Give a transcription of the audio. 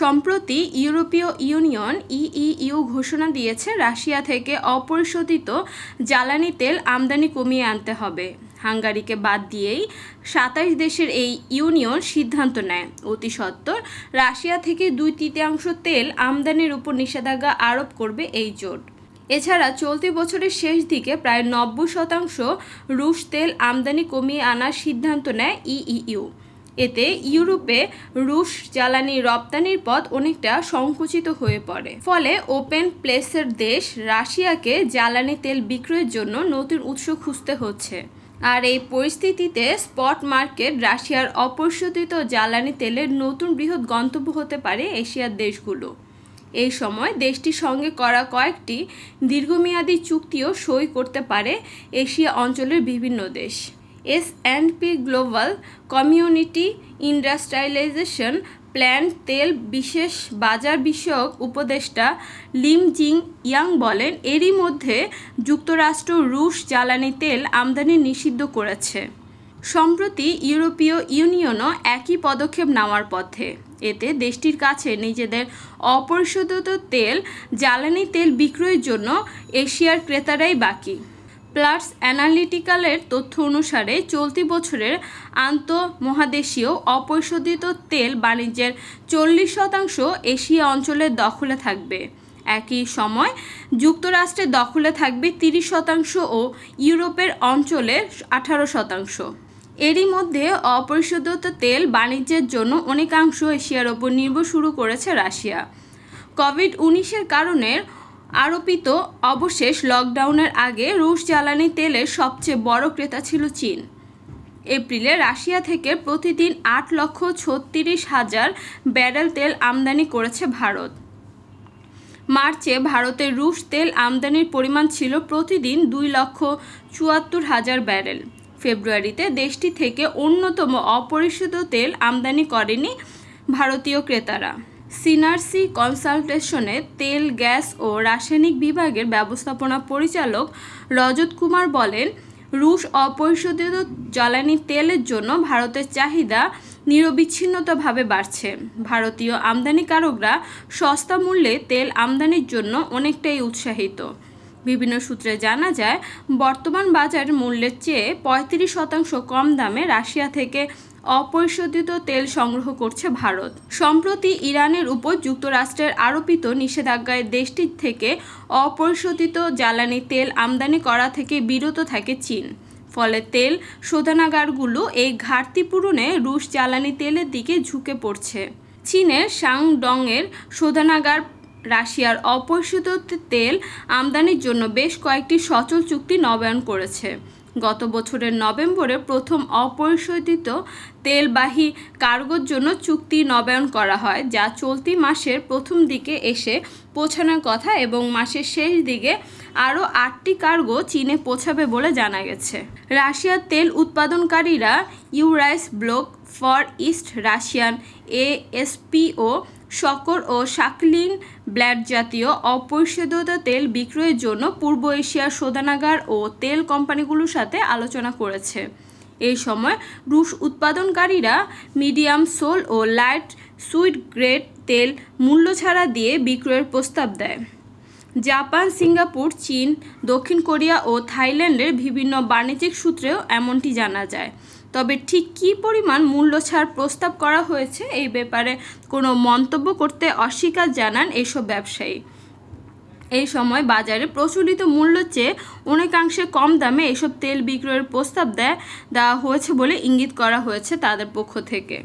সম্প্রতি ইউরোপীয় union EU ঘোষণা দিয়েছে, রাশিয়া থেকে অপরিশোধিত জ্বালানি তেল আমদানি কমিয়ে আনতে হবে। হাঙ্গারিকে বাদ দিয়েই সাতাশ দেশের এই ইউনিয়ন সিদ্ধান্ত নেয়। অতি সত্বর, রাশিয়া থেকে দুই তৃতীয়াংশ তেল আমদানির উপর নিষেধাজ্ঞা আরোপ করবে এই জোট। এছাড়া চলতি বছরের শেষ দিকে প্রায় নব্বই শতাংশ রুশ তেল আমদানি কমিয়ে আনার সিদ্ধান্ত নেয় ইইউ এতে ইউরোপে রুশ জ্বালানি রপ্তানির পথ অনেকটা সংকুচিত হয়ে পড়ে। ফলে ওপেন প্লেসের দেশ রাশিয়াকে জ্বালানি তেল বিক্রয়ের জন্য নতুন উৎস খুঁজতে হচ্ছে। আর এই পরিস্থিতিতে স্পট মার্কেট রাশিয়ার অপরিশোধিত জ্বালানি তেলের নতুন বৃহৎ গন্তব্য হতে পারে এশিয়ার দেশগুলো। এই সময় দেশটির সঙ্গে করা কয়েকটি দীর্ঘমেয়াদী চুক্তিও সই করতে পারে এশিয়া অঞ্চলের বিভিন্ন দেশ। S and P global community industrialisation plan তেল বিশেষ বাজার বিষয়ক উপদেষ্টা লিম জিং ইয়াং বলেন, এরই মধ্যে যুক্তরাষ্ট্র, রুশ জ্বালানি তেল আমদানি নিষিদ্ধ করেছে। সম্প্রতি ইউরোপীয় ইউনিয়নও একই পদক্ষেপ নেওয়ার পথে। এতে দেশটির কাছে নিজেদের অপরিশোধিত তেল, জ্বালানি তেল বিক্রয়ের জন্য এশিয়ার ক্রেতারাই বাকি। প্লাস অ্যানালিটিক্যালের তথ্য অনুসারে চলতি বছরের আন্তঃমহাদেশীয় অপরিশোধিত তেল বাণিজ্যের চল্লিশ শতাংশ এশিয়া অঞ্চলের দখলে থাকবে। একই সময় যুক্তরাষ্ট্রের দখলে থাকবে তিরিশ শতাংশ ও ইউরোপের অঞ্চলের আঠারো শতাংশ। এরই মধ্যে অপরিশোধিত তেল বাণিজ্যের জন্য অনেকাংশ এশিয়ার ওপর নির্ভর শুরু করেছে রাশিয়া। কোভিড উনিশের কারণে আরোপিত অবশেষ লকডাউনের আগে রুশ জ্বালানি তেলের সবচেয়ে বড় ক্রেতা ছিল চীন। এপ্রিলে রাশিয়া থেকে প্রতিদিন আট লক্ষ ছত্রিশ হাজার ব্যারেল তেল আমদানি করেছে ভারত। মার্চে ভারতের রুশ তেল আমদানির পরিমাণ ছিল প্রতিদিন দুই লক্ষ চুয়াত্তর হাজার ব্যারেল। ফেব্রুয়ারিতে দেশটি থেকে অন্যতম অপরিশোধিত তেল আমদানি করেনি ভারতীয় ক্রেতারা। সিনারসি কনসালটেশনে তেল, গ্যাস ও রাসায়নিক বিভাগের ব্যবস্থাপনা পরিচালক রজত কুমার বলেন, রুশ অপরিশোধিত জ্বালানি তেলের জন্য ভারতের চাহিদা নিরবিচ্ছিন্নতাভাবে বাড়ছে। ভারতীয় আমদানিকারকরা সস্তা মূল্যে তেল আমদানির জন্য অনেকটাই উৎসাহিত। বিভিন্ন সূত্রে জানা যায়, বর্তমান বাজার মূল্যের চেয়ে পঁয়ত্রিশ শতাংশ কম দামে রাশিয়া থেকে অপরিশোধিত তেল সংগ্রহ করছে ভারত। সম্প্রতি ইরানের উপর যুক্তরাষ্ট্রের আরোপিত নিষেধাজ্ঞায় দেশটির থেকে অপরিশোধিত জ্বালানি তেল আমদানি করা থেকে বিরত থাকে চীন। ফলে তেল শোধনাগারগুলো এই ঘাটতি পূরণে রুশ জ্বালানি তেলের দিকে ঝুঁকে পড়ছে। চীনের সাংডংয়ের শোধনাগার রাশিয়ার অপরিশোধিত তেল আমদানির জন্য বেশ কয়েকটি সচল চুক্তি নবায়ন করেছে। গত বছরের নভেম্বরে প্রথম অপরিশোধিত তেলবাহী কার্গোর জন্য চুক্তি নবায়ন করা হয়, যা চলতি মাসের প্রথম দিকে এসে পৌঁছানোর কথা এবং মাসের শেষ দিকে আরও আটটি কার্গো চীনে পৌঁছাবে বলে জানা গেছে। রাশিয়ার তেল উৎপাদনকারীরা ইউরাইস block far east Russian ESPO Sokol ও শাকলিন ব্ল্যাড জাতীয় অপরিশোধিত তেল বিক্রয়ের জন্য পূর্ব এশিয়ার শোধনাগার ও তেল কোম্পানিগুলোর সাথে আলোচনা করেছে। এই সময় রুশ উৎপাদনকারীরা মিডিয়াম সোল ও লাইট সুইট গ্রেড তেল মূল্য ছাড়া দিয়ে বিক্রয়ের প্রস্তাব দেয়। জাপান, সিঙ্গাপুর, চীন, দক্ষিণ কোরিয়া ও থাইল্যান্ডের বিভিন্ন বাণিজ্যিক সূত্রেও এমনটি জানা যায়। তবে ঠিক কী পরিমাণ মূল্য ছাড় প্রস্তাব করা হয়েছে এই ব্যাপারে কোনো মন্তব্য করতে অস্বীকার জানান এসব ব্যবসায়ী। এই সময় বাজারে প্রচলিত মূল্য চেয়ে অনেকাংশে কম দামে এসব তেল বিক্রয়ের প্রস্তাব দেয়, দেওয়া হয়েছে বলে ইঙ্গিত করা হয়েছে তাদের পক্ষ থেকে।